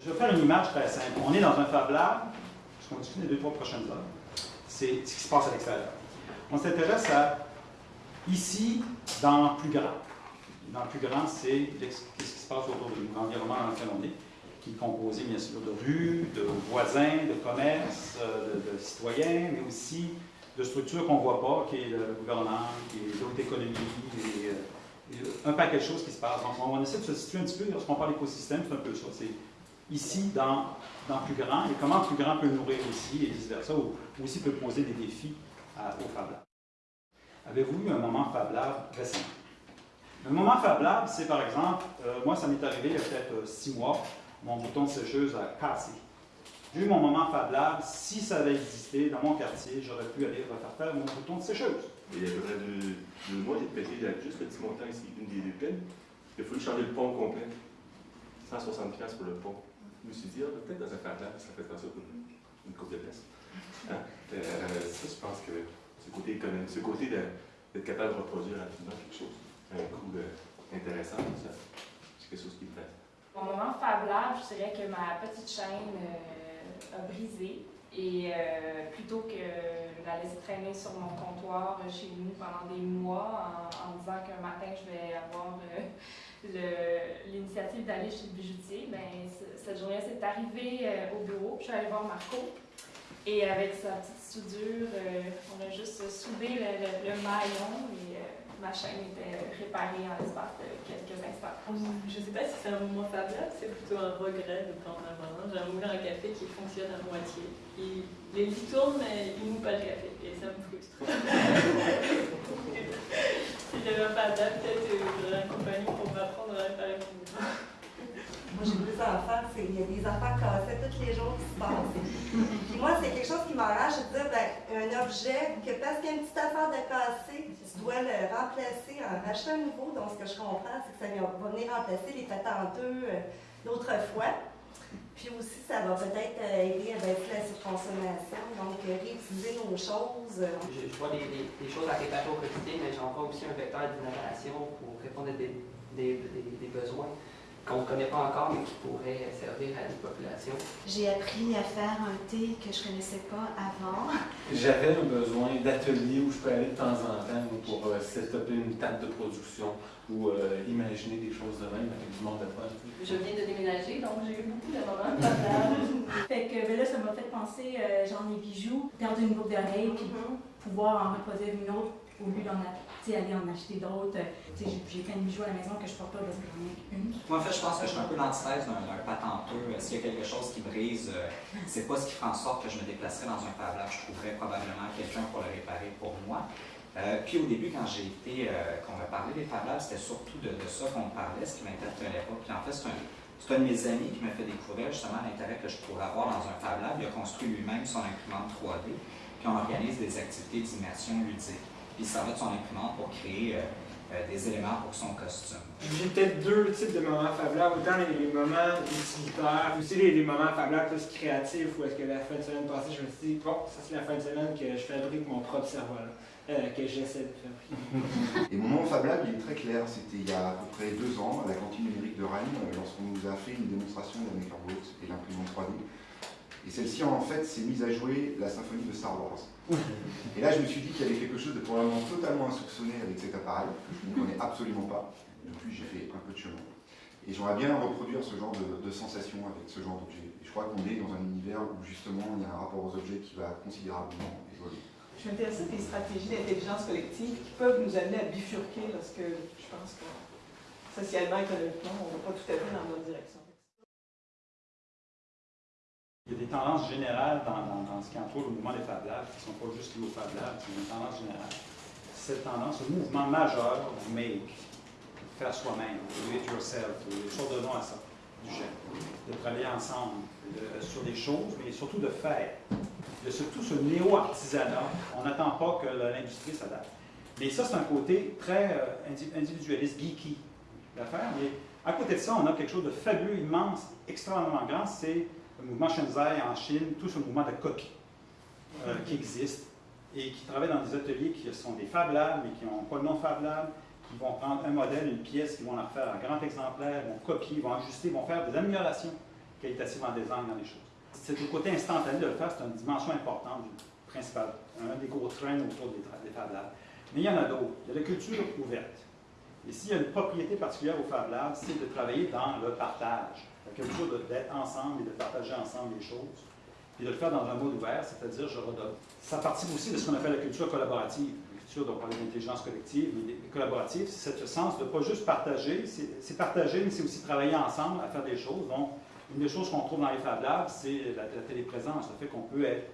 Je vais faire une image très simple. On est dans un Fab Lab, ce qu'on discute les deux, trois prochaines heures. C'est ce qui se passe à l'extérieur. On s'intéresse à ici, dans le plus grand. Dans le plus grand, c'est ce qui se passe autour de l'environnement dans lequel on est, qui est composé bien sûr de rues, de voisins, de commerces, de, de citoyens, mais aussi de structures qu'on ne voit pas, qui est le gouvernement, qui est l'autre économie, et, un paquet de choses qui se passent. Donc, on essaie de se situer un petit peu, lorsqu'on parle d'écosystème, c'est un peu ça. Ici, dans, dans plus grand, et comment plus grand peut nourrir ici, et vice-versa, ou, aussi peut poser des défis au Fab Lab. Avez-vous eu un moment Fab Lab récemment? Un moment Fab Lab, c'est par exemple, euh, moi ça m'est arrivé il y a peut-être euh, six mois, mon bouton de sécheuse a cassé. J'ai eu mon moment Fab Lab, si ça avait existé dans mon quartier, j'aurais pu aller refaire faire mon bouton de sécheuse. Il y a à deux, deux mois, j'ai pété juste le petit montant ici, une des deux pins. Il fallu changer le pont complet. 160$ pour le pont. Je me suis dit, ah, peut-être dans un Lab, ça fait ça une, une coupe de pièces. Hein? Euh, ça, je pense que ce côté économique, ce côté d'être capable de reproduire rapidement quelque chose, un coût euh, intéressant, c'est quelque chose qui me fait. Mon moment Lab, je dirais que ma petite chaîne euh, a brisé. Et plutôt que de la laisser traîner sur mon comptoir chez nous pendant des mois en, disant qu'un matin je vais avoir l'initiative d'aller chez le bijoutier, ben, cette journée c'est arrivé au bureau. Je suis allée voir Marco et avec sa petite soudure, euh, on a juste soudé le, maillon et euh, ma chaîne était réparée en l'espace de quelques instants. Je ne sais pas si c'est un moment fabuleux, c'est plutôt un regret de prendre un moment. J'ai un moulin à café qui fonctionne à moitié. Les lits tournent, mais il ne moue pas le café et ça me frustre. si j'avais un fabuleux, peut-être j'aurais un compagnon pour m'apprendre à réparer mon moulin. Moi, j'ai deux enfants, il y a des affaires cassées tous les jours qui se passent. Puis moi, c'est quelque chose qui m'enrage, de dire, ben, un objet, que parce qu'il y a une petite affaire de cassé, tu dois le remplacer en rachetant un nouveau. Donc, ce que je comprends, c'est que ça va venir remplacer les patenteux euh, d'autrefois. Ça va peut-être euh, aider à baisser la surconsommation, donc euh, réutiliser nos choses. Je, vois des, choses à réparer au quotidien, mais j'en vois aussi un vecteur d'innovation pour répondre à des besoins qu'on ne connaît pas encore, mais qui pourrait servir à une population. J'ai appris à faire un thé que je ne connaissais pas avant. J'avais un besoin d'atelier où je peux aller de temps en temps pour euh, setuper une table de production ou euh, imaginer des choses de même avec du monde de fun. Je viens de déménager, donc j'ai eu beaucoup de moments de Fait que ben là, ça m'a fait penser, euh, j'en ai bijoux, perdre une boucle d'oreille, puis mm-hmm. pouvoir en reproduire une autre au lieu d'en aller en acheter d'autres. J'ai plein de bijoux à la maison que je porte pas parce que j'en ai une. Moi, en fait, je pense que je suis un peu l'antithèse d'un patenteux. S'il y a quelque chose qui brise, euh, c'est pas ce qui fera en sorte que je me déplacerai dans un Fab Lab. Je trouverais probablement quelqu'un pour le réparer pour moi. Euh, puis au début, quand j'ai été, euh, qu'on m'a parlé des Fab Labs, c'était surtout de, ça qu'on parlait, ce qui m'interpellait pas. Puis en fait, c'est un, un, de mes amis qui m'a fait découvrir justement l'intérêt que je pourrais avoir dans un Fab Lab. Il a construit lui-même son imprimante 3D, puis on organise des activités d'immersion ludique puis ça va de son imprimante pour créer euh, euh, des éléments pour son costume. J'ai peut-être deux types de moments fablables, autant les, moments utilitaires, aussi les, moments fablables plus créatifs, où est-ce que la fin de semaine passée, je me suis dit, bon, ça c'est la fin de semaine que je fabrique mon propre cerveau-là. Euh, que j'essaie de fabriquer. Et mon moment Fab Lab, il est très clair. C'était il y a à peu près deux ans, à la cantine numérique de Rennes, lorsqu'on nous a fait une démonstration de la MakerBot et l'imprimante 3D. Et celle-ci, en fait, s'est mise à jouer la symphonie de Star Wars. Et là, je me suis dit qu'il y avait quelque chose de probablement totalement insoupçonné avec cet appareil, que je ne connais absolument pas. Depuis, j'ai fait un peu de chemin. Et j'aimerais bien reproduire ce genre de, de sensation avec ce genre d'objet. Je crois qu'on est dans un univers où justement il y a un rapport aux objets qui va considérablement évoluer. Je suis intéressée des stratégies d'intelligence collective qui peuvent nous amener à bifurquer lorsque je pense que socialement, économiquement, on ne va pas tout à fait dans la bonne direction. Il y a des tendances générales dans, ce qui entoure le mouvement des Fab Labs, qui ne sont pas juste liées aux Fab Labs, c'est une tendance générale. Cette tendance, le mouvement majeur du make, faire soi-même, do it yourself, des choses de nom à ça, du genre, de travailler ensemble sur des choses, mais surtout de faire. Y a surtout ce néo-artisanat. On n'attend pas que l'industrie s'adapte. Mais ça, c'est un côté très euh, individualiste, geeky d'affaires. Mais à côté de ça, on a quelque chose de fabuleux, immense, extrêmement grand, c'est le mouvement Shenzai en Chine, tout ce mouvement de copies euh, qui existe et qui travaillent dans des ateliers qui sont des Fab Labs, mais qui n'ont pas de nom Fab Lab, qui vont prendre un modèle, une pièce, qui vont la refaire en grand exemplaire, vont copier, vont ajuster, vont faire des améliorations. qualitative en design dans les choses. C'est le côté instantané de le faire, c'est une dimension importante du principal, un des gros trains autour des, des Fab Labs. Mais il y en a d'autres. Il y a la culture ouverte. Et s'il y a une propriété particulière au Fab Lab, c'est de travailler dans le partage. La culture d'être ensemble et de partager ensemble les choses. Et de le faire dans un mode ouvert, c'est-à-dire je redonne. Ça participe aussi de ce qu'on appelle la culture collaborative. La culture, dont on parle d'intelligence collective, mais collaborative, c'est ce sens de ne pas juste partager, c'est partager, mais c'est aussi travailler ensemble à faire des choses. Donc, une des choses qu'on trouve dans les Fab Labs, c'est la, la, téléprésence, le fait qu'on peut être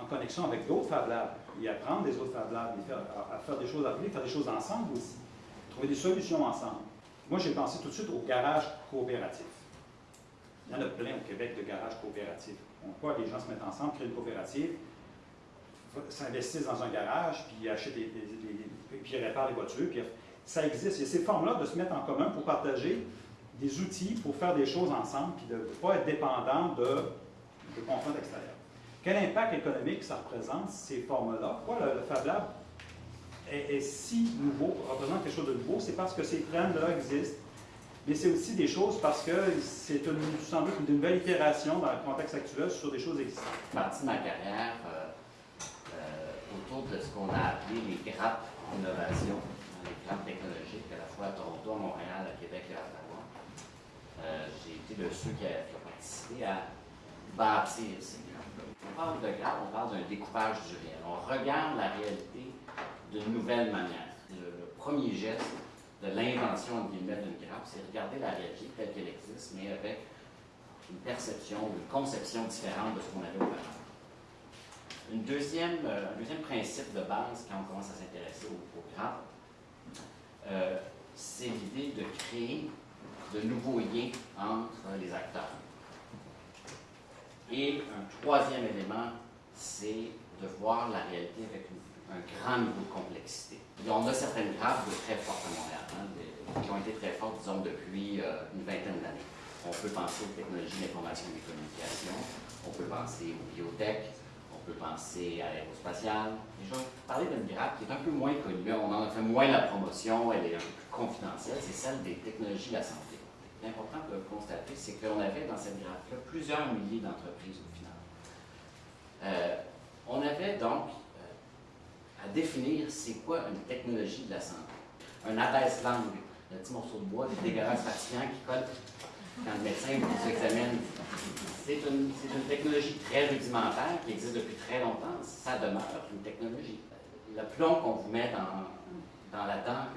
en connexion avec d'autres Fab Labs et apprendre des autres Fab Labs, faire, à, faire des choses à faire des choses ensemble aussi, trouver des solutions ensemble. Moi, j'ai pensé tout de suite au garage coopératif. Il y en a plein au Québec de garages coopératifs. Voit les gens se mettent ensemble, créent une coopérative, s'investissent dans un garage, puis achètent des, puis réparent les voitures. Puis ça existe. Il y a ces formes-là de se mettre en commun pour partager des outils pour faire des choses ensemble, puis de ne pas être dépendant de, de contraintes extérieures. Quel impact économique ça représente, ces formes-là? Pourquoi le, le Fab Lab est, est, si nouveau, représente quelque chose de nouveau? C'est parce que ces trends-là existent, mais c'est aussi des choses parce que c'est sans doute une nouvelle itération dans le contexte actuel sur des choses existantes. Je suis parti de ma carrière euh, euh, autour de ce qu'on a appelé les grappes d'innovation, les grappes technologiques, à la fois à Toronto, à Montréal, à Québec et à Ottawa. Euh, J'ai été de ceux qui ont participé à bâtir ces grappes-là. On parle de grappes, on parle d'un découpage du réel. On regarde la réalité d'une nouvelle manière. Le premier geste de l'invention d'une grappe, c'est regarder la réalité telle qu'elle existe, mais avec une perception, une conception différente de ce qu'on avait auparavant. Une deuxième, euh, un deuxième principe de base quand on commence à s'intéresser aux, aux grappes, euh, c'est l'idée de créer de nouveaux liens entre les acteurs. Et un troisième élément, c'est de voir la réalité avec une un grand niveau de complexité. On a certaines grappes de très fortes à Montréal, hein, des, qui ont été très fortes, disons, depuis euh, une vingtaine d'années. On peut penser aux technologies d'information et de communication, on peut penser aux biotech, on peut penser à l'aérospatiale. Déjà, parler d'une grappe qui est un peu moins connue, on en a fait moins la promotion, elle est un peu plus confidentielle, c'est celle des technologies de la santé. L'important de constater, c'est qu'on avait dans cette grappe-là plusieurs milliers d'entreprises au final. Euh, on avait donc à définir c'est quoi une technologie de la santé. Un abaisse-langue, le petit morceau de bois, des dégueulasses fatigants qui colle quand le médecin vous examine. C'est une, technologie très rudimentaire qui existe depuis très longtemps. Ça demeure une technologie. Le plomb qu'on vous met dans, la dent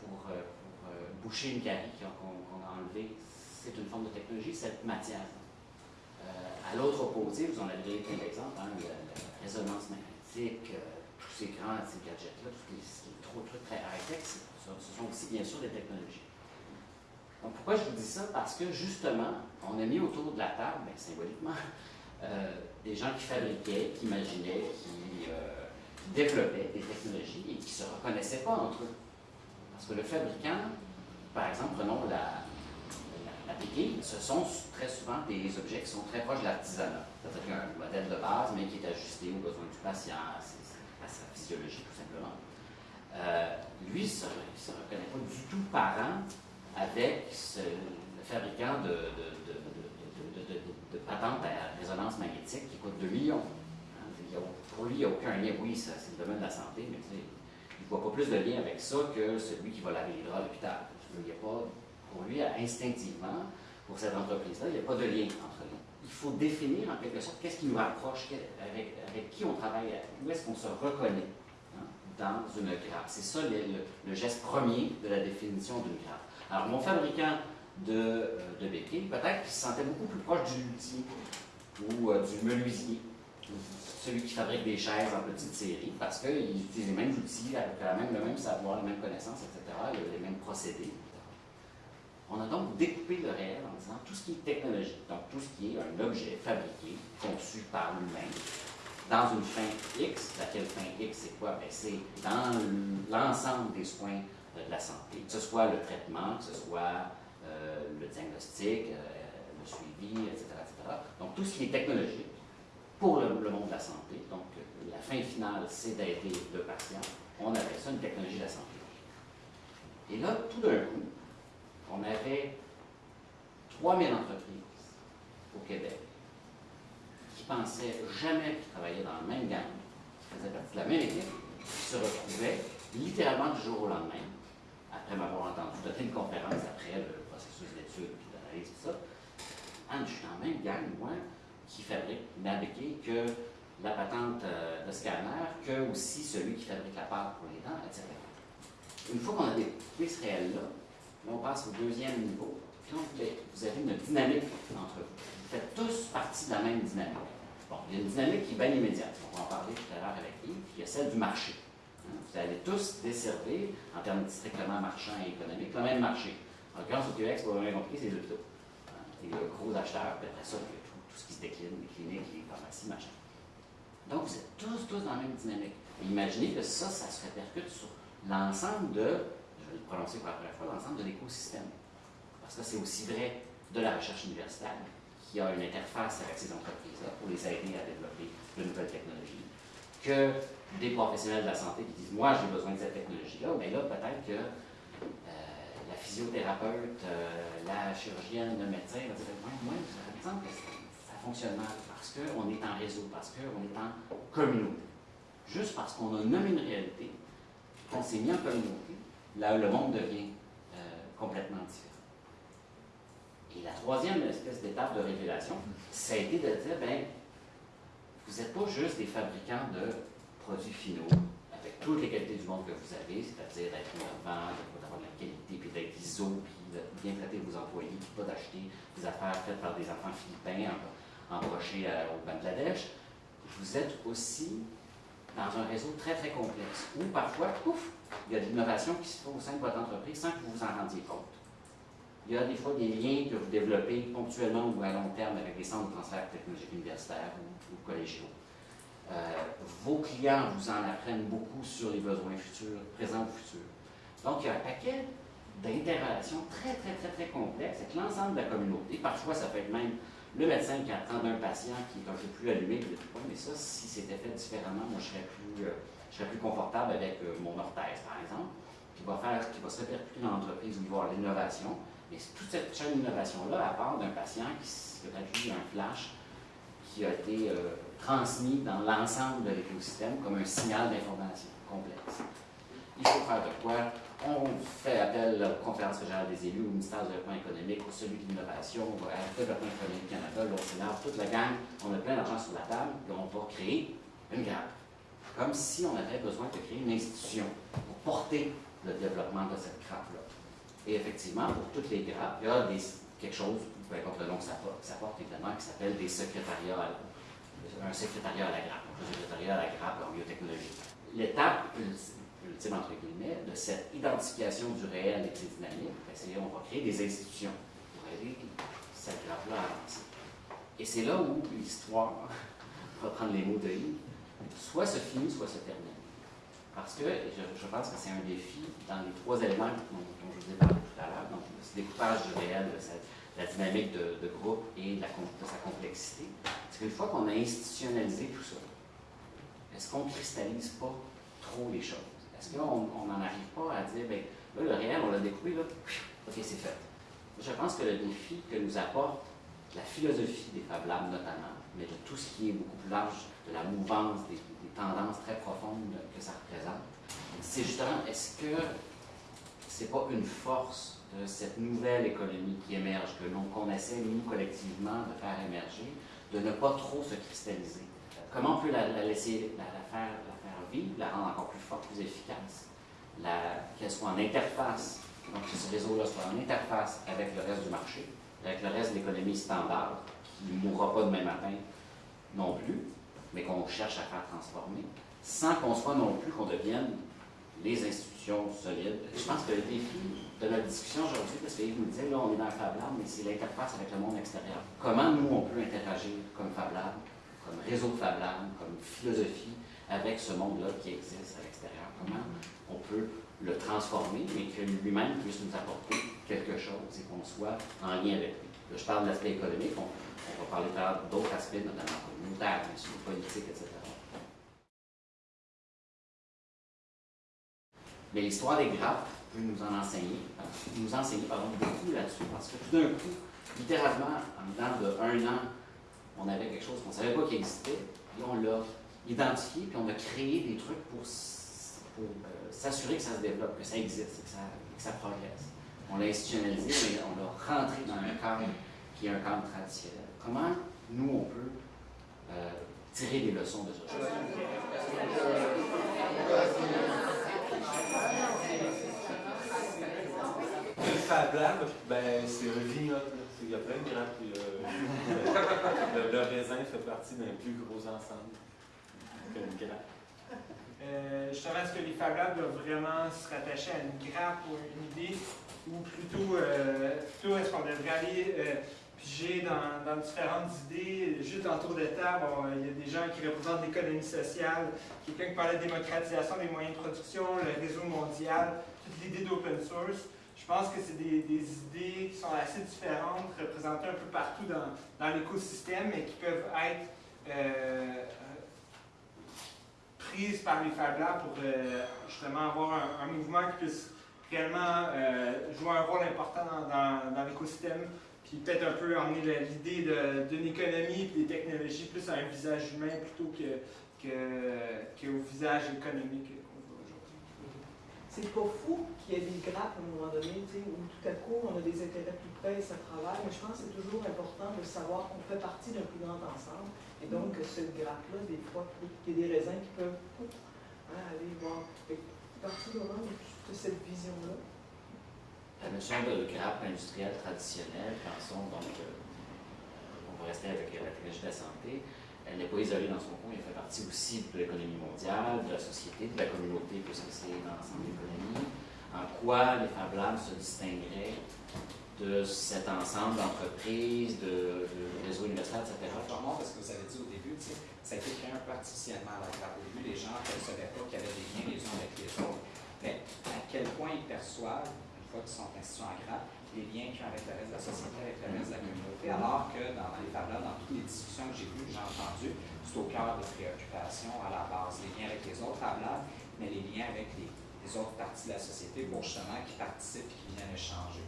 pour, euh, euh, boucher une carie qu'on qu a enlevée, c'est une forme de technologie, cette matière. Euh, à l'autre opposé, vous en avez plein d'exemples, hein, la, résonance magnétique, ces grands ces gadgets-là, tous les, trop trucs très high-tech, ce sont aussi bien sûr des technologies. Donc pourquoi je vous dis ça? Parce que justement, on a mis autour de la table, bien, symboliquement, euh, des gens qui fabriquaient, qui imaginaient, qui, euh, développaient des technologies et qui ne se reconnaissaient pas entre eux. Parce que le fabricant, par exemple, prenons la, la, la ce sont très souvent des objets qui sont très proches de l'artisanat. C'est-à-dire qu'il y a un modèle de base, mais qui est ajusté aux besoins du patient, physiologie tout simplement. Euh, lui, ne se, reconnaît pas du tout parent avec ce, le fabricant de, de, patentes à résonance magnétique qui coûte 2 millions. Hein, pour lui, il n'y a aucun lien. Oui, c'est le domaine de la santé, mais il ne voit pas plus de lien avec ça que celui qui va laver les draps à l'hôpital. Pour lui, instinctivement, pour cette entreprise-là, il n'y a pas de lien entre les il faut définir en quelque sorte qu'est-ce qui nous rapproche, avec, qui on travaille, où est-ce qu'on se reconnaît hein, dans une grappe. C'est ça le, geste premier de la définition d'une grappe. Alors, mon fabricant de, euh, béquilles, peut-être qu'il se sentait beaucoup plus proche du luthier ou euh, du menuisier, celui qui fabrique des chaises en petite série, parce qu'il utilise les mêmes outils, avec le même savoir, les mêmes connaissances, etc., les mêmes procédés. On a donc découpé le réel en disant tout ce qui est technologique, donc tout ce qui est un objet fabriqué, conçu par l'humain, dans une fin X. Laquelle fin X, c'est quoi? Ben, c'est dans l'ensemble des soins de la santé, que ce soit le traitement, que ce soit euh, le diagnostic, euh, le suivi, etc., etc., Donc tout ce qui est technologique pour le, le monde de la santé, donc la fin finale, c'est d'aider le patient. On appelle ça une technologie de la santé. Et là, tout d'un coup, on avait 3000 entreprises au Québec qui pensaient jamais qu'ils travaillaient dans la même gang, qui faisaient partie de la même équipe, qui se retrouvaient littéralement du jour au lendemain, après m'avoir entendu donner une conférence après le processus d'études et d'analyse et ça, ah, je suis dans la même gang, moi, qui fabrique Nabéqué que la patente euh, de scanner, que aussi celui qui fabrique la pâte pour les dents, etc. Une fois qu'on a découpé ce réel-là, on passe au deuxième niveau. Puis là, vous- avez une dynamique entre vous. Vous faites tous partie de la même dynamique. Bon, il y a une dynamique qui est bien immédiate. On va en parler tout à l'heure avec Yves. Il y a celle du marché. Hein, Vous allez tous desservir, en termes strictement marchands et économiques, le même marché. En l'occurrence, au Québec, ce qu'on a bien compris, c'est les hôpitaux. Hein, Et le gros acheteur, puis après ça, il y a tout, ce qui se décline, les cliniques, les pharmacies, machin. Donc, vous êtes tous, tous dans la même dynamique. Imaginez que ça, ça se répercute sur l'ensemble de, le prononcer pour la première fois, l'ensemble de l'écosystème. Parce que c'est aussi vrai de la recherche universitaire, qui a une interface avec ces entreprises-là pour les aider à développer de nouvelles technologies, que des professionnels de la santé qui disent Moi, j'ai besoin de cette technologie-là, mais là, peut-être que euh, la physiothérapeute, euh, la chirurgienne, le médecin va dire Moi, ça me semble que ça fonctionne mal parce qu'on est en réseau, parce qu'on est en communauté. Juste parce qu'on a nommé une réalité, qu'on s'est mis en communauté, là, le monde devient euh, complètement différent. Et la troisième espèce d'étape de révélation, ça a été de dire, ben, vous n'êtes pas juste des fabricants de produits finaux, avec toutes les qualités du monde que vous avez, c'est-à-dire d'être innovant, d'avoir de la qualité, puis d'être ISO, puis de bien traiter vos employés, puis pas d'acheter des affaires faites par des enfants philippins em- embauchés euh, au Bangladesh. Vous êtes aussi dans un réseau très, très complexe, où parfois, pouf, il y a de l'innovation qui se fait au sein de votre entreprise sans que vous vous en rendiez compte. Il y a des fois des liens que vous développez ponctuellement ou à long terme avec des centres de transfert technologique universitaire ou, ou collégiaux. Euh, vos clients vous en apprennent beaucoup sur les besoins futurs, présents ou futurs. Donc, il y a un paquet d'interrelations très, très, très, très complexes avec l'ensemble de la communauté. Parfois, ça peut être même le médecin qui attend d'un patient qui est un peu plus allumé, qui dit mais ça, si c'était fait différemment, moi, je serais plus, euh, je serais plus confortable avec euh, mon orthèse, par exemple, qui va, faire, qui va se répercuter dans l'entreprise où il va l'innovation. Mais toute cette chaîne d'innovation-là, à part d'un patient qui eu un flash qui a été euh, transmis dans l'ensemble de l'écosystème comme un signal d'information complexe. Il faut faire de quoi? On fait appel aux conférences régionales des élus, au ministère du développement économique, au celui de l'innovation, au développement économique Canada, l'OCNAR, toute la gang. On a plein d'argent sur la table, puis on va créer une grappe. Comme si on avait besoin de créer une institution pour porter le développement de cette grappe-là. Et effectivement, pour toutes les grappes, il y a quelque chose, peu importe le nom que ça porte, évidemment, qui s'appelle des secrétariats, à- un secrétariat à la grappe, un secrétariat à la grappe en biotechnologie. L'étape ultime, entre guillemets, de cette identification du réel de ses dynamiques, on va créer des institutions pour aider cette grappe-là à avancer. Et c'est là où l'histoire, pour reprendre les mots de Yves, soit se finit, soit se termine. Parce que je, pense que c'est un défi dans les trois éléments dont, je vous ai parlé tout à l'heure, donc ce découpage du réel, de la dynamique de, groupe et la de sa complexité. C'est qu'une fois qu'on a institutionnalisé tout ça, est-ce qu'on ne cristallise pas trop les choses? Est-ce qu'on n'en arrive pas à dire, ben, là, le réel, on l'a découpé, là, ok, c'est fait. Je pense que le défi que nous apporte la philosophie des Fab Labs notamment, mais de tout ce qui est beaucoup plus large, de la mouvance, des, tendances très profondes que ça représente, c'est justement, est-ce que c'est pas une force de cette nouvelle économie qui émerge, que l'on qu'on essaie, nous, collectivement, de faire émerger, de ne pas trop se cristalliser? Comment on peut la, la laisser, la, faire, la faire vivre, efficace, qu'elle soit en interface, donc que ce réseau-là soit en interface avec le reste du marché, avec le reste de l'économie standard, qui ne mourra pas demain matin non plus, mais qu'on cherche à faire transformer, sans qu'on soit non plus qu'on devienne les institutions solides. Je pense que le défi de notre discussion aujourd'hui, parce que Yves nous disait, là, on est dans le Fab Lab, mais c'est l'interface avec le monde extérieur. Comment nous, on peut interagir comme Fab Lab, comme réseau Fab Lab, comme philosophie avec ce monde-là qui existe à l'extérieur? Comment on peut le transformer, mais que lui-même puisse nous apporter quelque chose et qu'on soit en lien avec lui. Je parle de l'aspect économique, on, va parler d'autres aspects, notamment communautaires, politiques, etc. Mais l'histoire des grappes peut nous en enseigner, nous enseigner pardon, beaucoup là-dessus, parce que tout d'un coup, littéralement, en dedans de un an, on avait quelque chose qu'on ne savait pas qui existait, et on l'a identifié, puis on a créé des trucs pour, pour euh, s'assurer que ça se développe, que ça existe, que ça, progresse. On l'a institutionnalisé, mais on l'a rentré dans un cadre qui est un cadre traditionnel. Comment nous, on peut euh, tirer des leçons de ça? Le Fab ben, c'est un vignoble. Il y a plein de grappes. Le, le, raisin fait partie d'un plus gros ensemble qu'une grappe. Euh, justement, est-ce que les Fab Labs doivent vraiment se rattacher à une grappe ou une idée, ou plutôt, euh, est-ce qu'on devrait aller euh, piger dans, différentes idées, juste en tour de table, il y a des gens qui représentent l'économie sociale, quelqu'un qui parlait de démocratisation des moyens de production, le réseau mondial, toute l'idée d'open source. Je pense que c'est des, idées qui sont assez différentes, représentées un peu partout dans, dans l'écosystème, mais qui peuvent être euh, par les Fab Labs pour euh, justement avoir un, mouvement qui puisse réellement euh, jouer un rôle important dans l'écosystème, puis peut-être un peu emmener l'idée d'une économie et des technologies plus à un visage humain plutôt que, que, que au visage économique c'est pas fou qu'il y ait des grappes à un moment donné, où tout à coup on a des intérêts plus près et ça travaille, mais je pense que c'est toujours important de savoir qu'on fait partie d'un plus grand ensemble. Et donc, cette grappe-là, des fois, il y a des raisins qui peuvent hein, aller voir. Vraiment de cette vision-là. La notion de grappe industrielle traditionnelle, pensons donc, euh, on va rester avec la technologie de la santé, elle n'est pas isolée dans son coin, elle fait partie aussi de l'économie mondiale, de la société, de la communauté, puisque c'est l'ensemble de l'économie. En quoi les Fab Labs se distingueraient de cet ensemble d'entreprises, de, de réseaux universitaires, etc. Moi, parce que vous avez dit au début, ça a été créé un peu artificiellement Au début, les gens ne savaient pas qu'il y avait des liens les uns avec les autres. Mais à quel point ils perçoivent, une fois qu'ils sont institués en grappe, les liens qu'il y a avec de la société, avec le reste de la communauté, alors que dans les Fab dans toutes les discussions que j'ai vues, que j'ai entendues, c'est au cœur des préoccupations à la base, les liens avec les autres Fab mais les liens avec les, autres parties de la société pour justement qui participent et qui viennent échanger.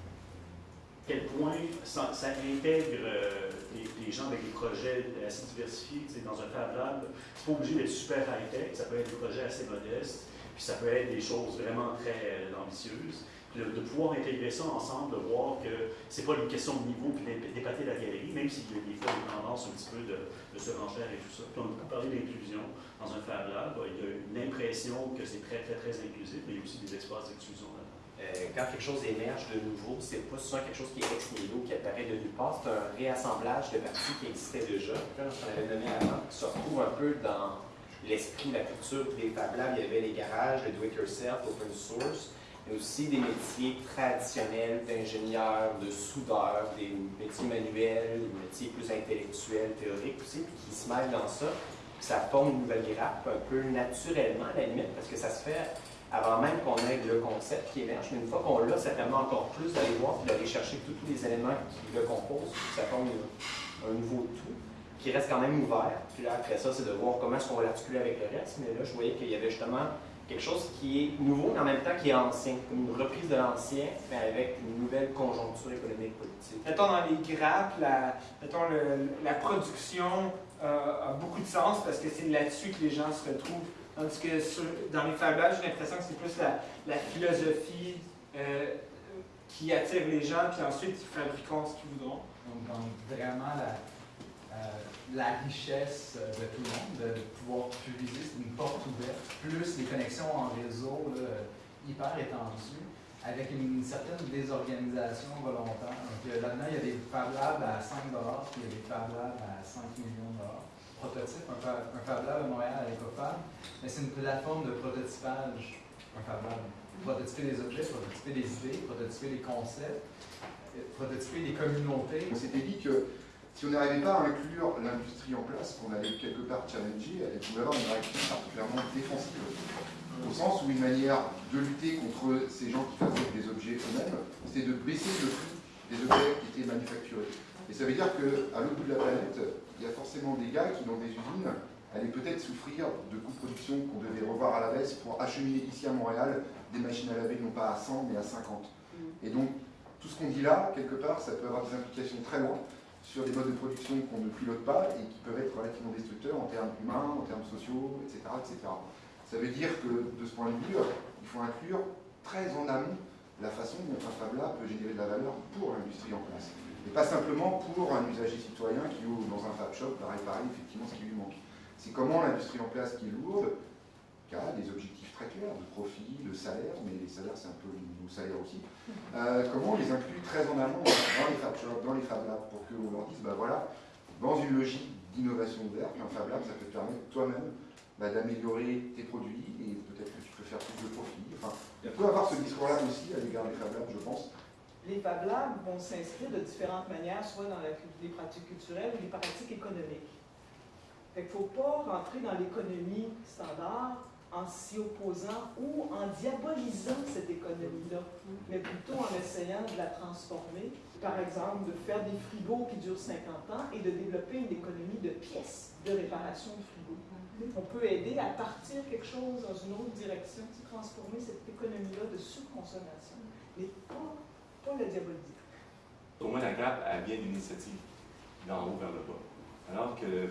Quel point ça, intègre euh, les, les, gens avec des projets assez diversifiés dans un Fab Lab? C'est pas obligé d'être super high-tech, ça peut être des projets assez modestes, puis ça peut être des choses vraiment très euh, ambitieuses de, de, pouvoir intégrer ça ensemble, de voir que c'est pas une question de niveau puis d'épater la galerie, même s'il y a des fois une tendance un petit peu de, de surenchère et tout ça. Puis on a beaucoup parlé d'inclusion dans un Fab Lab. Il y a une impression que c'est très, très, très inclusif, mais il y a aussi des espaces d'exclusion là euh, quand quelque chose émerge de nouveau, c'est pas souvent quelque chose qui est ex nihilo, qui apparaît de nulle part, c'est un réassemblage de parties qui existaient déjà. Comme on avait donné avant, qui se retrouve un peu dans l'esprit, la culture des Fab Labs. Il y avait les garages, le do-it-yourself, open source mais aussi des métiers traditionnels d'ingénieurs, de soudeurs, des métiers manuels, des métiers plus intellectuels, théoriques aussi, puis qui se mêlent dans ça. Puis ça forme une nouvelle grappe un peu naturellement à la limite, parce que ça se fait avant même qu'on ait le concept qui émerge. Mais une fois qu'on l'a, ça permet encore plus d'aller voir d'aller chercher tous, les éléments qui le composent, puis ça forme un nouveau tout qui reste quand même ouvert. Puis là, après ça, c'est de voir comment est-ce qu'on va l'articuler avec le reste. Mais là, je voyais qu'il y avait justement quelque chose qui est nouveau, mais en même temps qui est ancien, comme une reprise de l'ancien, mais avec une nouvelle conjoncture économique politique. Mettons dans les grappes, la, mettons le, la production euh, a beaucoup de sens parce que c'est là-dessus que les gens se retrouvent. Tandis que sur, dans les Fab Labs, j'ai l'impression que c'est plus la, la philosophie euh, qui attire les gens, puis ensuite ils fabriqueront ce qu'ils voudront. Donc, donc vraiment la, la richesse euh, de tout le monde, de pouvoir publier, c'est une porte ouverte, plus les connexions en réseau là, hyper étendues, avec une, certaine désorganisation volontaire. Donc euh, là-dedans, il y a des Fab Labs à 5 puis il y a des Fab Labs à 5 millions de dollars. Prototype, un, un Fab Lab à Montréal à l'Ecofab, mais c'est une plateforme de prototypage, un Fab Lab. Prototyper des objets, prototyper des idées, prototyper des concepts, prototyper des communautés. On s'était dit que si on n'arrivait pas à inclure l'industrie en place, qu'on allait quelque part challenger, elle pouvait avoir une réaction particulièrement défensive. Au sens où une manière de lutter contre ces gens qui fabriquent des objets eux-mêmes, c'était de baisser le prix des objets qui étaient manufacturés. Et ça veut dire qu'à l'autre bout de la planète, il y a forcément des gars qui, dans des usines, allaient peut-être souffrir de coûts de production qu'on devait revoir à la baisse pour acheminer ici à Montréal des machines à laver non pas à 100 mais à 50. Et donc, tout ce qu'on dit là, quelque part, ça peut avoir des implications très loin sur des modes de production qu'on ne pilote pas et qui peuvent être relativement destructeurs en termes humains, en termes sociaux, etc. etc. Ça veut dire que de ce point de vue, il faut inclure très en amont la façon dont un Fab Lab peut générer de la valeur pour l'industrie en place. Et pas simplement pour un usager citoyen qui dans un Fab Shop va réparer effectivement ce qui lui manque. C'est comment l'industrie en place qui est lourde, qui a des objectifs très clairs de profit, de salaire, mais les salaires c'est un peu nos salaires aussi, euh, comment on les inclut très en amont dans les Fab Shops, dans les Fab Labs, pour qu'on leur dise, bah voilà, dans une logique d'innovation ouverte, un Fab Lab ça peut te permettre toi-même bah, d'améliorer tes produits et peut-être que tu peux faire plus de profit. Enfin, il peut avoir ce discours-là aussi à l'égard des Fab Labs, je pense. Les Fab Labs vont s'inscrire de différentes manières, soit dans la, les pratiques culturelles ou les pratiques économiques. Il ne faut pas rentrer dans l'économie standard en s'y opposant ou en diabolisant cette économie-là, mais plutôt en essayant de la transformer. Par exemple, de faire des frigos qui durent 50 ans et de développer une économie de pièces de réparation de frigos. On peut aider à partir quelque chose dans une autre direction, transformer cette économie-là de surconsommation, mais pas, pas la diaboliser. Pour moi, la GAP, elle vient d'une initiative d'en haut vers le bas. Alors que le,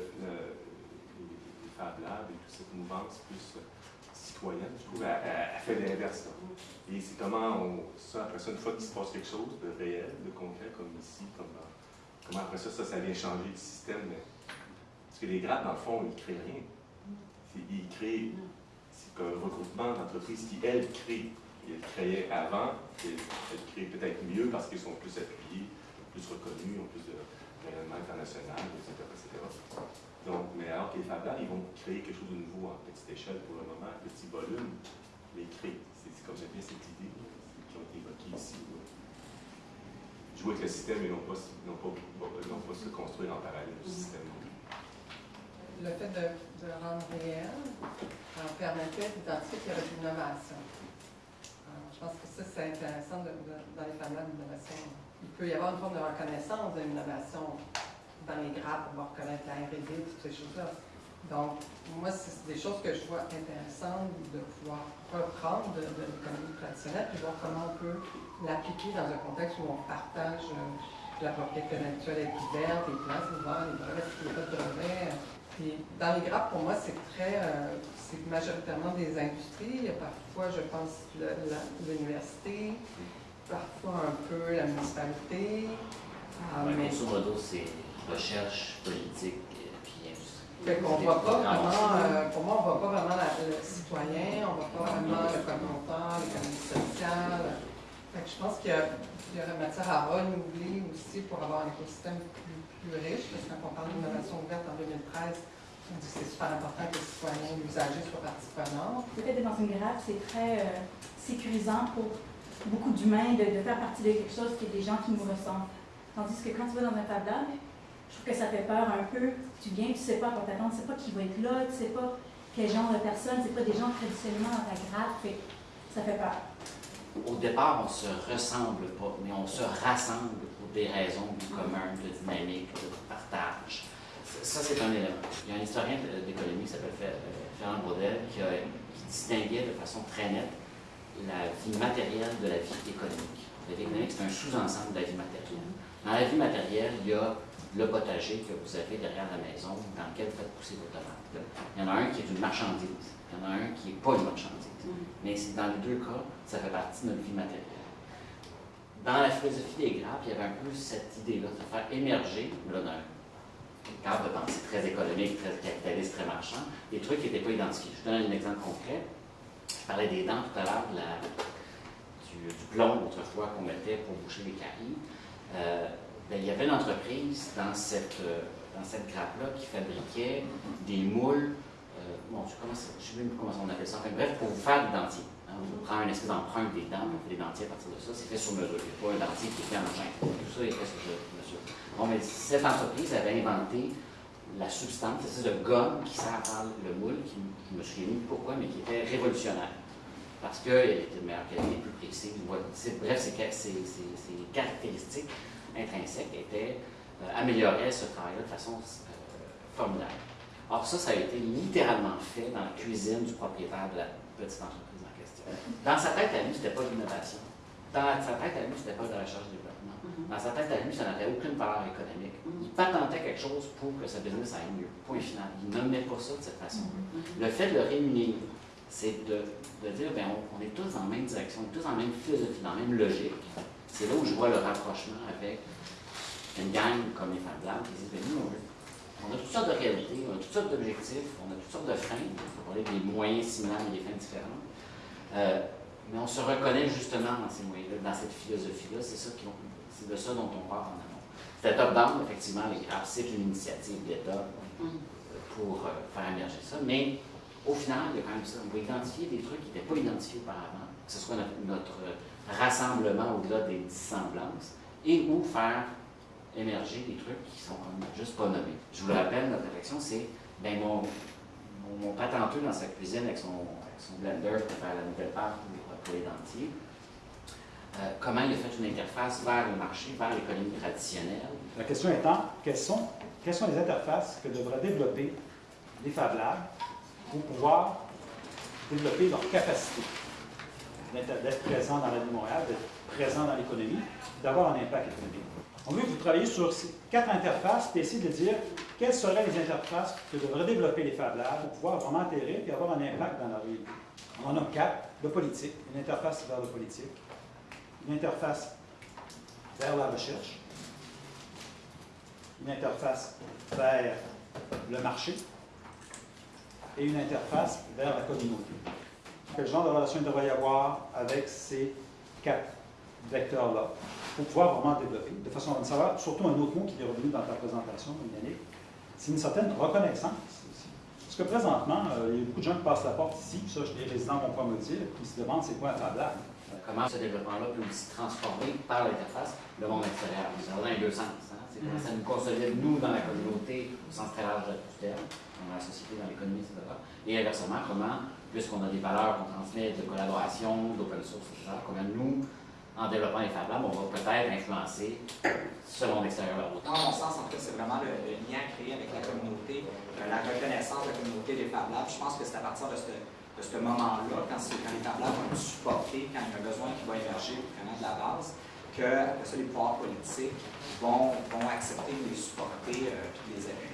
les Fab Labs et toute cette mouvance plus citoyenne, je trouve, elle, fait l'inverse. Et c'est comment, ça, après ça, une fois qu'il se passe quelque chose de réel, de concret, comme ici, comme, comment après ça, ça, ça vient changer le système. parce que les grades, dans le fond, ils ne créent rien. Ils créent, c'est un regroupement d'entreprises qui, elles, créent. Ils créaient avant, elles, elles créent peut-être mieux parce qu'ils sont plus appuyés, plus reconnus, ont plus de rayonnement international, etc. etc. Donc, mais alors que les Fab Labs, ils vont créer quelque chose de nouveau en petite échelle pour le moment, petit volume, les créer. C'est comme j'aime bien cette idée qui ont été évoquées ici. Jouer avec le système et non pas, non pas, non pas se construire en parallèle du système. Le fait de, rendre réel en permettait d'identifier qu'il y avait de l'innovation. Je pense que ça, c'est intéressant dans les Fab Labs d'innovation. Il peut y avoir une forme de reconnaissance de l'innovation dans les grappes, on va reconnaître la R&D, toutes ces choses-là. Donc, moi, c'est des choses que je vois intéressantes de pouvoir reprendre de, l'économie traditionnelle, puis voir comment on peut l'appliquer dans un contexte où on partage euh, la propriété intellectuelle est ouverte, les plans ouverts, les brevets, il n'y a pas de brevets. Puis dans les grappes, pour moi, c'est très, euh, c'est majoritairement des industries. Il y a parfois, je pense, l'université, parfois un peu la municipalité. Ah, mais... Grosso modo, c'est recherche politique et puis industrie. on voit pas vraiment, euh, pour moi, on ne voit pas vraiment le citoyen, on ne voit pas vraiment le communautaire, l'économie sociale. Fait que je pense qu'il y, y, aurait matière à renouveler aussi pour avoir un écosystème plus, plus riche, parce que quand on parle d'innovation ouverte en 2013, on dit que c'est super important que les citoyens, l'usager soient partie prenante. Le fait d'être dans une grave, c'est très euh, sécurisant pour beaucoup d'humains de, de, faire partie de quelque chose qui est des gens qui nous ressemblent. Tandis que quand tu vas dans un Fab je trouve que ça fait peur un peu. Tu viens, tu ne sais pas quoi t'attendre, tu ne sais pas qui va être là, tu ne sais pas quel genre de personne, ce pas des gens traditionnellement dans ta grade, ça fait peur. Au départ, on ne se ressemble pas, mais on se rassemble pour des raisons de commun, de dynamique, de partage. Ça, c'est un élément. Il y a un historien d'économie qui s'appelle euh, Fernand Braudel qui, qui, distinguait de façon très nette la vie matérielle de la vie économique. La vie économique, c'est un sous-ensemble de la vie matérielle. Dans la vie matérielle, il y a le potager que vous avez derrière la maison dans lequel vous faites pousser vos tomates. Il y en a un qui est une marchandise, il y en a un qui n'est pas une marchandise. Mm-hmm. Mais dans les deux cas, ça fait partie de notre vie matérielle. Dans la philosophie des grappes, il y avait un peu cette idée-là de faire émerger, là, dans un cadre de pensée très économique, très capitaliste, très marchand, des trucs qui n'étaient pas identifiés. Je vous donne un exemple concret. Je parlais des dents tout à l'heure, du, du, plomb autrefois qu'on mettait pour boucher les caries. Euh, ben, il y avait une entreprise dans cette, euh, cette grappe-là qui fabriquait des moules, euh, bon, je ne sais même plus comment on appelle ça, bref, pour vous faire des dentiers. Hein, on prend une espèce d'empreinte des dents, on fait des dentiers à partir de ça, c'est fait sur mesure. Il n'y a pas un dentier qui est fait en chaîne. Tout ça est fait sur mesure. Bon, cette entreprise avait inventé la substance, c'est de gomme qui sert à faire le moule, qui, je me souviens plus pourquoi, mais qui était révolutionnaire. Parce qu'elle était de meilleure qualité, plus précise. Bref, ces caractéristiques intrinsèque était euh, améliorer ce travail-là de façon euh, formidable. Or, ça, ça a été littéralement fait dans la cuisine du propriétaire de la petite entreprise en question. Dans sa tête à lui, ce n'était pas l'innovation. dans sa tête à lui, c'était pas de recherche et développement. Dans sa tête à lui, ça n'avait aucune valeur économique. Il patentait quelque chose pour que sa business aille mieux. Point final. Il nommait pas ça de cette façon-là. Le fait de le rémunérer, c'est de, de dire, ben, on, on est tous dans la même direction, on est tous dans la même philosophie, dans la même logique. C'est là où je vois le rapprochement avec une gang comme les Fab Labs qui disent, ben, nous, on, a toutes sortes de réalités, on a toutes sortes d'objectifs, on a toutes sortes de fins, on parler des moyens similaires et des fins différentes. Euh, mais on se reconnaît justement dans ces moyens-là, dans cette philosophie-là, c'est de ça dont on parle en amont. C'était top-down, effectivement, les graphes, c'est une initiative d'État pour euh, faire émerger ça, mais au final, il y a quand même ça. On va identifier des trucs qui n'étaient pas identifiés auparavant, que ce soit notre, rassemblement au-delà des dissemblances, et ou faire émerger des trucs qui sont juste pas nommés. Je vous le rappelle, notre réflexion, c'est ben mon, mon, patenteux dans sa cuisine avec son, son blender pour faire la nouvelle pâte pour, les dentiers. Euh, comment il a fait une interface vers le marché, vers l'économie traditionnelle. La question étant, quelles sont, sont les interfaces que devraient développer les Fab Labs pour pouvoir développer leur capacité? D'être présent dans la vie de Montréal, d'être présent dans l'économie, d'avoir un impact économique. On veut que vous travailliez sur ces quatre interfaces et essayer de dire quelles seraient les interfaces que devraient développer les Fab Labs pour pouvoir vraiment atterrir et avoir un impact dans la réalité. On en a quatre. Le politique, une interface vers le politique, une interface vers la recherche, une interface vers le marché et une interface vers la communauté. Quel genre de relation il devrait y avoir avec ces quatre vecteurs-là pour pouvoir vraiment développer de façon à savoir, surtout un autre mot qui est revenu dans ta présentation, Yannick, c'est une certaine reconnaissance aussi. Parce que présentement, euh, il y a beaucoup de gens qui passent la porte ici, puis ça, les résidents vont pas me dire, puis ils se demandent c'est quoi un Fab Lab. Comment ce développement-là peut aussi transformer par l'interface le monde extérieur. Ça va dans les deux sens. hein. C'est comment ça nous consolide, nous, dans la communauté, au sens très large du terme, dans la société, dans l'économie, etc. Et inversement, comment, puisqu'on a des valeurs qu'on transmet de collaboration, d'open source, etc., comment nous, en développant les Fab Labs, on va peut-être influencer ce monde extérieur vers l'autre. Dans mon sens, en fait, c'est vraiment le, lien créé avec la communauté, euh, la reconnaissance de la communauté des Fab Labs. Je pense que c'est à partir de ce, de moment-là, quand, les Fab Labs vont être supportés, quand il y a un besoin qui va émerger vraiment de la base, que les pouvoirs politiques vont, accepter de les supporter euh, puis de les appuyer.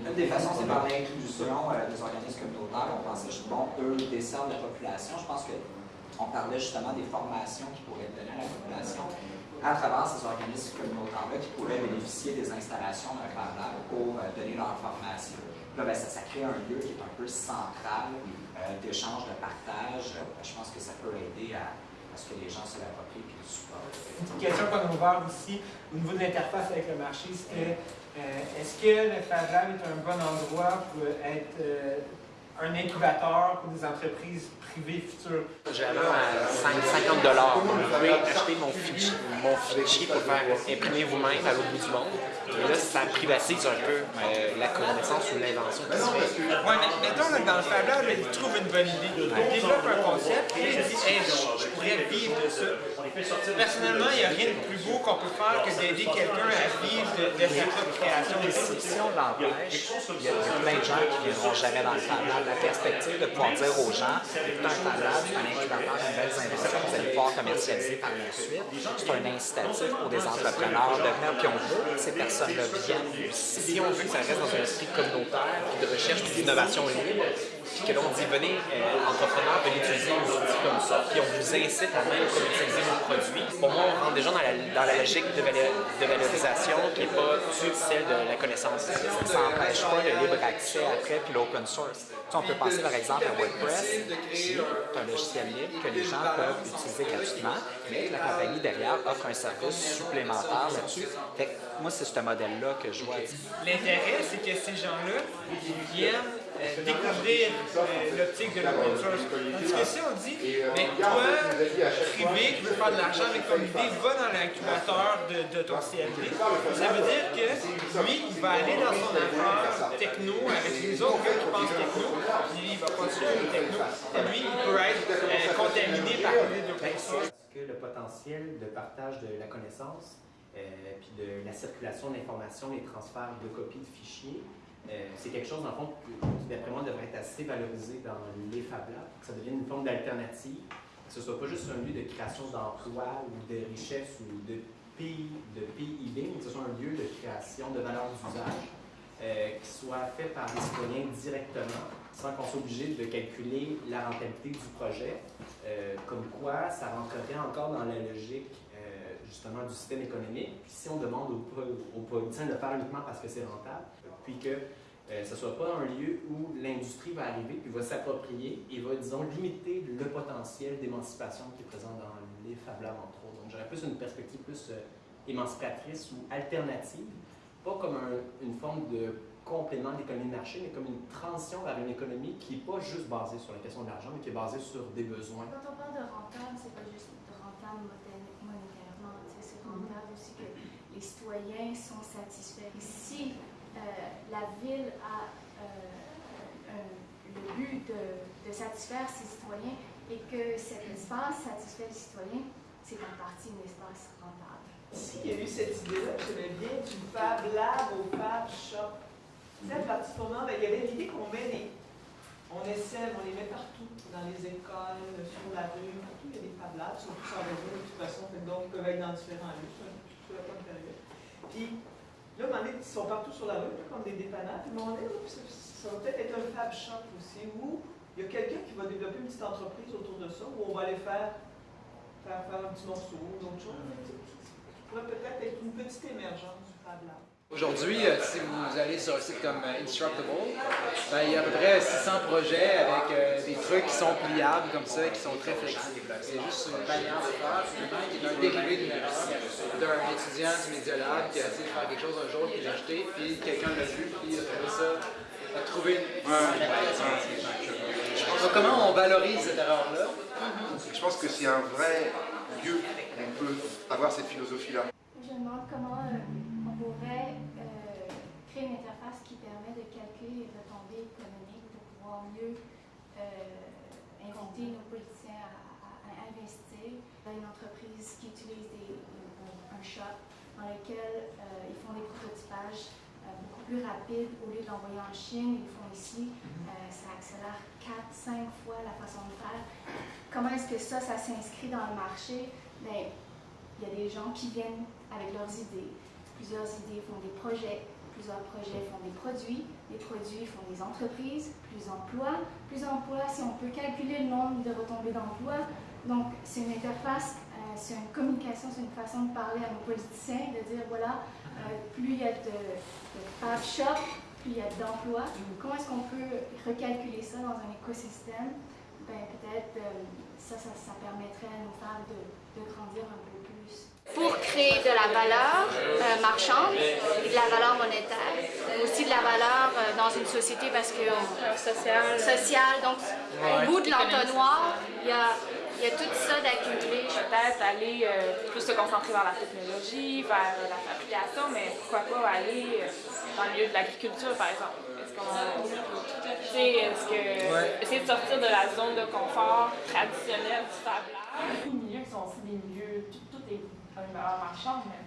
Une des façons, c'est par l'inclusion euh, des organismes communautaires. On pensait, bon, eux desservent la population. Je pense que on parlait justement des formations qui pourraient être données à la population à travers ces organismes communautaires-là qui pourraient bénéficier des installations d'un Lab pour euh, donner leur formation. Là, ben, ça, crée un lieu qui est un peu central euh, d'échange, de partage. Je pense que ça peut aider à, ce que les gens se l'approprient et le supportent. Une question qu'on a ouverte aussi au niveau de l'interface avec le marché, c'était est-ce que le Fab Lab est un bon endroit pour être euh, un incubateur pour des entreprises privées futures? J'avais à 5, 50 dollars. Vous pouvez acheter mon fichier, mon fichier pour faire imprimer vous-même à l'autre bout du monde. Et là, ça privatise un peu euh, la connaissance ou l'invention qui se fait. Ouais, mais mettons là, dans le Fab Lab, il trouve une bonne idée. Il développe un concept et il dit hey, je, je pourrais vivre de ça. Personnellement, il n'y a rien de plus beau qu'on peut faire que d'aider quelqu'un à vivre de, de sa propre création. Si, on l'empêche, il y, a il y a plein de gens qui ne viendront jamais dans le Fab Lab. La perspective de pouvoir dire aux gens, écoutez, un Fab Lab, c'est un incubateur de nouvelles inventions vous allez pouvoir commercialiser par la suite. C'est un incitatif pour des entrepreneurs de venir, puis on veut que ces personnes-là viennent. Si on veut que ça reste dans un esprit communautaire, de recherche, puis d'innovation libre, que là, on dit, venez, euh, entrepreneurs, venez utiliser nos outils comme ça, puis on vous incite à même commercialiser nos produits. Pour moi, on rentre déjà dans la, dans la logique de, valorisation qui n'est pas celle de la connaissance. Ça n'empêche pas le libre accès après, puis l'open source. Tu sais, on peut penser par exemple à WordPress, qui est un logiciel libre que les gens peuvent utiliser gratuitement, mais la compagnie derrière offre un service supplémentaire là-dessus. Moi, c'est ce modèle-là que je vois. L'intérêt, c'est que ces gens-là viennent découvrir euh, l'optique de l'open source. Tandis que si on dit, mais toi, privé, qui veux faire de l'argent avec ton idée, va dans l'incubateur de, de ton CLD, ça veut dire que lui, il va aller dans son affaire techno avec les autres qui pensent techno, puis il va continuer le techno, lui, il peut être euh, contaminé par l'idée source. Est-ce que le potentiel de partage de la connaissance, euh, puis de la circulation d'informations, les transferts de copies de fichiers, euh, c'est quelque chose, le fond, qui, d'après moi, devrait être assez valorisé dans les Fab Labs, que ça devienne une forme d'alternative que ce soit pas juste un lieu de création d'emplois ou de richesse ou de pays, de PIB, mais que ce soit un lieu de création de valeurs d'usage euh, qui soit fait par les citoyens directement, sans qu'on soit obligé de calculer la rentabilité du projet, euh, comme quoi ça rentrerait encore dans la logique justement du système économique. Puis si on demande aux, aux politiciens de faire uniquement parce que c'est rentable, puis que euh, ce ne soit pas un lieu où l'industrie va arriver puis va s'approprier et va, disons, limiter le potentiel d'émancipation qui est présent dans les Fab Labs, entre autres. Donc, j'aurais plus une perspective plus euh, émancipatrice ou alternative, pas comme un- une forme de complément de l'économie de marché, mais comme une transition vers une économie qui n'est pas juste basée sur la question de l'argent, mais qui est basée sur des besoins. Quand on parle de rentable, c'est pas juste de rentable monéta- monétairement, c'est rentable aussi que les citoyens sont satisfaits. Si la ville a euh, le but de, satisfaire ses citoyens et que cet espace satisfait les citoyens, c'est en partie un espace rentable. S'il y a eu cette idée-là, j'aimais bien, du Fab Lab au Fab Shop. Tu sais, à partir du moment, ben, il y avait l'idée qu'on met des. On essaie, on les met partout, dans les écoles, sur la rue, partout, il y a des Fab Labs, surtout sans réseau, de toute façon, que donc, ils peuvent être dans différents lieux, c'est pas une période. Puis, là, ils sont partout sur la rue, comme des dépanneurs, puis à ça, va peut-être être un Fab Shop aussi, où il y a quelqu'un qui va développer une petite entreprise autour de ça, où on va aller faire, faire, faire un petit morceau, ou d'autres choses. Ça pourrait peut-être être une petite émergence du Fab Lab. Aujourd'hui, euh, si vous allez sur un site comme euh, Instructable, ben, il y a à peu près 600 projets avec euh, des trucs qui sont pliables comme ça, qui sont très flexibles. C'est juste une manière de faire, qui est un dérivé d'une- d'un étudiant du Media Lab qui a essayé de faire quelque chose un jour, qui l'a jeté, puis quelqu'un l'a vu, puis a trouvé ça, a trouvé Donc, comment on valorise cette erreur-là? Je pense que c'est un vrai lieu où on peut avoir cette philosophie-là. Je me demande comment euh, une interface qui permet de calculer les retombées économiques pour pouvoir mieux euh, inviter nos politiciens à, à- à investir une entreprise qui utilise des, un, shop dans lequel euh, ils font des prototypages euh, beaucoup plus rapides au lieu de l'envoyer en Chine, ils le font ici. Euh, ça accélère 4-5 fois la façon de faire. Comment est-ce que ça, ça s'inscrit dans le marché? Ben, il y a des gens qui viennent avec leurs idées. Plusieurs idées font des projets, plusieurs projets font des produits, les produits font des entreprises, plus emplois, plus emplois, si on peut calculer le nombre de retombées d'emplois. Donc, c'est une interface, euh, c'est une communication, c'est une façon de parler à nos politiciens, de dire voilà, euh, plus il y a de, de fab shop, plus il y a d'emplois. Comment est-ce qu'on peut recalculer ça dans un écosystème? Ben, peut-être euh, ça, ça, ça permettrait à nos femmes de, de grandir un peu. Pour créer de la valeur euh, marchande et de la valeur monétaire, mais aussi de la valeur euh, dans une société parce que sociale. sociale. Donc, Ouais. au bout de l'entonnoir, il y a, il y a tout ça d'accumulé. Peut-être aller euh, plus se concentrer vers la technologie, vers la fabrication, mais pourquoi pas aller euh, dans le milieu de l'agriculture, par exemple. Est-ce qu'on est-ce que Ouais. essayer de sortir de la zone de confort traditionnelle du Fab Lab. Les milieux qui sont aussi des milieux, une valeur marchande, mais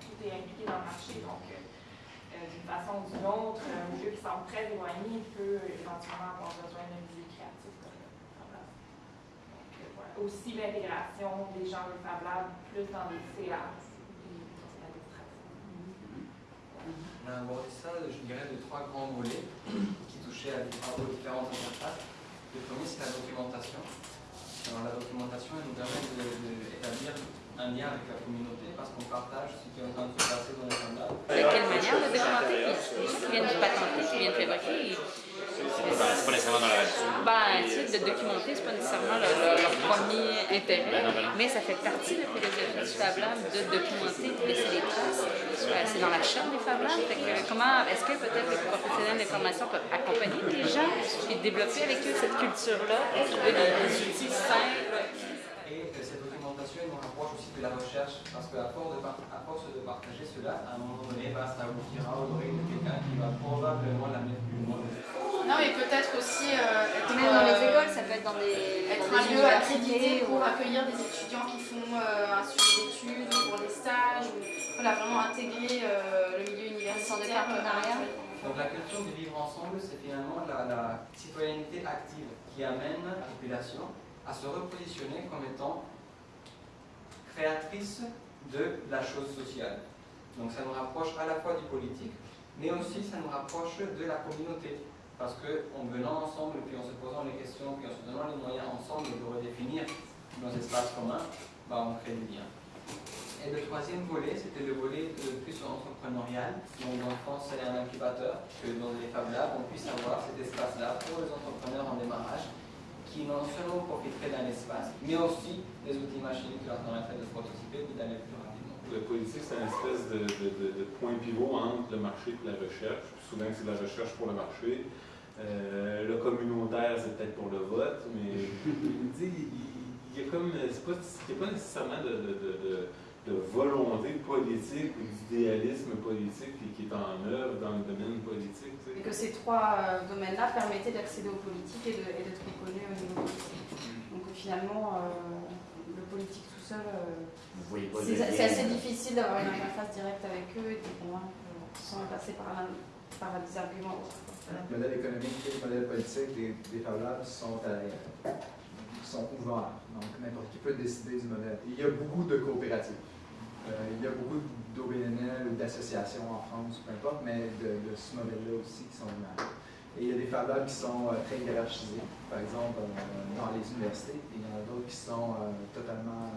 tout est impliqué dans le marché, donc euh, euh, d'une façon ou d'une autre, un milieu qui semble très éloigné peut éventuellement avoir besoin d'un milieu créatif comme Fab euh, voilà. Aussi l'intégration des gens du Fab Lab plus dans les CA. On a abordé ça, je dirais, de trois grands volets qui touchaient à des- aux différentes interfaces. Le premier, c'est la documentation. Alors, la documentation, elle nous permet d'établir un lien avec la communauté parce qu'on partage ce qui est en train de se passer dans les standards. De quelle manière de documenter Les gens qui viennent de patenter, qui viennent de fabriquer, C'est pas nécessairement dans la ben, tu sais, de documenter, c'est pas nécessairement leur, leur- leur premier intérêt, Ben non, ben non. mais ça fait partie de la philosophie du Fab Lab de documenter, de laisser des traces. Euh, c'est dans la charte des Fab Labs. Comment est-ce que peut-être les professionnels de l'information peuvent accompagner les gens et développer avec eux cette culture-là, trouver des, des outils simples Et euh, cette documentation, elle nous de la recherche, parce qu'à force, force de partager cela, à un moment donné, bah, ça aboutira aux oreilles de quelqu'un qui va probablement la mettre plus loin. Non, mais peut-être aussi euh, être, Même dans les euh, écoles, ça peut être dans des, être dans un des lieu accrédité pour ou- accueillir des étudiants qui font euh, un sujet d'études ou pour des stages, ou voilà, vraiment intégrer euh, le milieu universitaire. de partenariat. Donc la culture du vivre ensemble, c'est finalement la, la citoyenneté active qui amène la population à se repositionner comme étant créatrice de la chose sociale. Donc ça nous rapproche à la fois du politique, mais aussi ça nous rapproche de la communauté. Parce qu'en venant ensemble, puis en se posant les questions, puis en se donnant les moyens ensemble de redéfinir nos espaces communs, bah, on crée du lien. Et le troisième volet, c'était le volet de plus entrepreneurial. Donc le fond, c'est un incubateur, que dans les Fab Labs, on puisse avoir cet espace-là pour les entrepreneurs en démarrage, qui non seulement profiteraient d'un espace, mais aussi des outils machines qui leur permettraient de prototyper et d'aller plus rapidement. Le politique, c'est une espèce de, de, de, de, point pivot entre le marché et la recherche. Souvent, c'est la recherche pour le marché. Euh, le communautaire, c'est peut-être pour le vote, mais il, il, y a comme, c'est pas, pas nécessairement de, de, volonté politique ou d'idéalisme politique qui, est en œuvre dans le domaine politique. Et que ces trois euh, domaines-là permettaient d'accéder aux politiques et d'être reconnus au niveau politique. Donc finalement, euh, le politique tout seul, c'est assez difficile d'avoir une interface directe avec eux et de convaincre sans passer par, la, par des arguments autres. Le modèle économique et le modèle politique des, des Fab Labs sont, sont ouverts. Donc, n'importe qui peut décider du modèle. Il y a beaucoup de coopératives. Euh, il y a beaucoup d'OBNL ou d'associations en France, peu importe, mais de, ce modèle-là aussi qui sont. Et il y a des Fab Labs qui sont euh, très hiérarchisés, par exemple euh, dans les universités, et il y en a d'autres qui sont totalement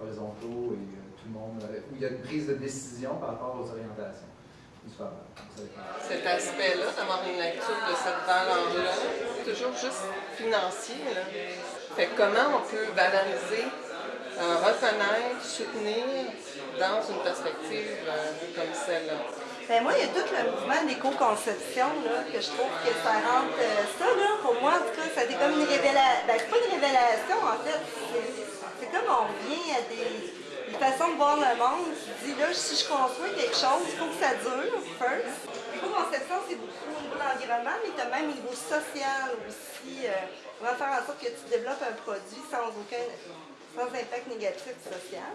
horizontaux et tout le monde, où il y a une prise de décision par rapport aux orientations. Cet aspect-là, d'avoir une lecture de cette valeur-là, toujours juste financier. Comment on peut valoriser, reconnaître, soutenir dans une perspective euh, comme celle-là? Ben moi, il y a tout le mouvement d'éco-conception que je trouve que ça rentre. Euh, ça, là, pour moi, en tout cas, a comme une révélation. Ben, c'est pas une révélation, en fait. C'est comme on vient à des une façon de voir le monde qui dit là, si je construis quelque chose, il faut que ça dure, first. L'éco-conception, c'est beaucoup au niveau de l'environnement, mais tu as même au niveau social aussi. Euh, on va faire en sorte que tu développes un produit sans aucun sans impact négatif social.